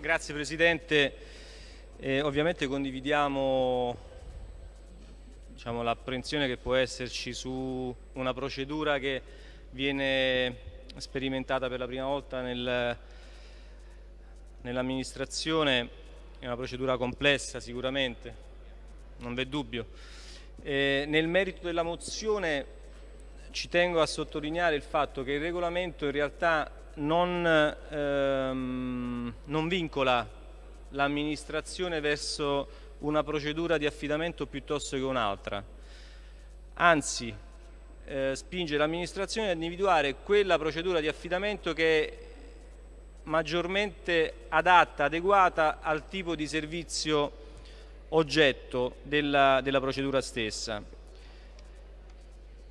Grazie Presidente, eh, ovviamente condividiamo diciamo, l'apprensione che può esserci su una procedura che viene sperimentata per la prima volta nel, nell'amministrazione, è una procedura complessa sicuramente, non v'è dubbio. Eh, nel merito della mozione ci tengo a sottolineare il fatto che il regolamento in realtà non, ehm, non vincola l'amministrazione verso una procedura di affidamento piuttosto che un'altra, anzi eh, spinge l'amministrazione ad individuare quella procedura di affidamento che è maggiormente adatta, adeguata al tipo di servizio oggetto della, della procedura stessa.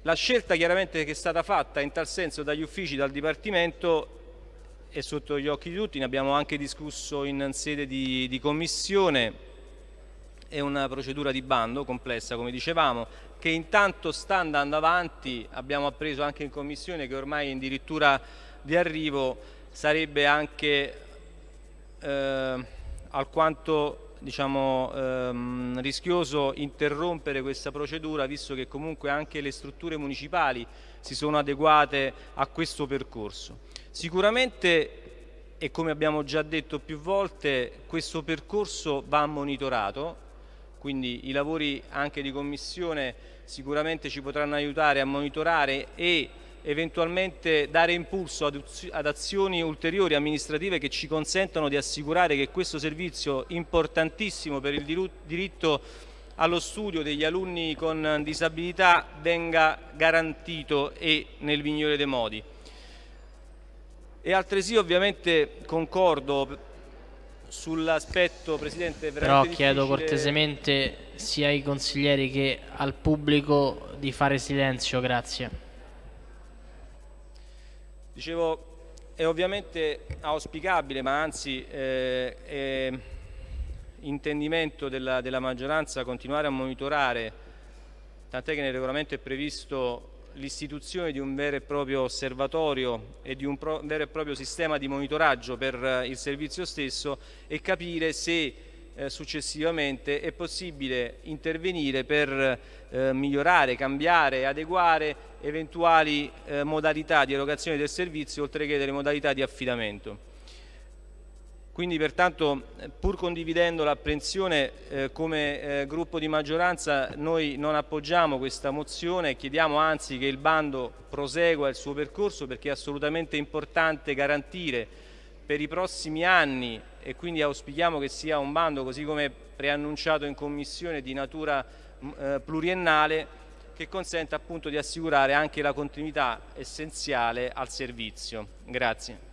La scelta chiaramente che è stata fatta in tal senso dagli uffici, dal Dipartimento, è sotto gli occhi di tutti, ne abbiamo anche discusso in sede di, di commissione, è una procedura di bando complessa come dicevamo che intanto sta andando avanti, abbiamo appreso anche in commissione che ormai è addirittura di arrivo sarebbe anche eh, alquanto diciamo, ehm, rischioso interrompere questa procedura visto che comunque anche le strutture municipali si sono adeguate a questo percorso. Sicuramente e come abbiamo già detto più volte questo percorso va monitorato quindi i lavori anche di commissione sicuramente ci potranno aiutare a monitorare e eventualmente dare impulso ad azioni ulteriori amministrative che ci consentano di assicurare che questo servizio importantissimo per il diritto allo studio degli alunni con disabilità venga garantito e nel migliore dei modi. E altresì ovviamente concordo sull'aspetto, Presidente, Però chiedo cortesemente sia ai consiglieri che al pubblico di fare silenzio, grazie. Dicevo, è ovviamente auspicabile, ma anzi eh, è intendimento della, della maggioranza continuare a monitorare, tant'è che nel regolamento è previsto l'istituzione di un vero e proprio osservatorio e di un vero e proprio sistema di monitoraggio per eh, il servizio stesso e capire se eh, successivamente è possibile intervenire per eh, migliorare, cambiare, adeguare eventuali eh, modalità di erogazione del servizio oltre che delle modalità di affidamento. Quindi pertanto pur condividendo l'apprensione eh, come eh, gruppo di maggioranza noi non appoggiamo questa mozione e chiediamo anzi che il bando prosegua il suo percorso perché è assolutamente importante garantire per i prossimi anni e quindi auspichiamo che sia un bando così come preannunciato in commissione di natura eh, pluriennale che consenta appunto di assicurare anche la continuità essenziale al servizio. Grazie.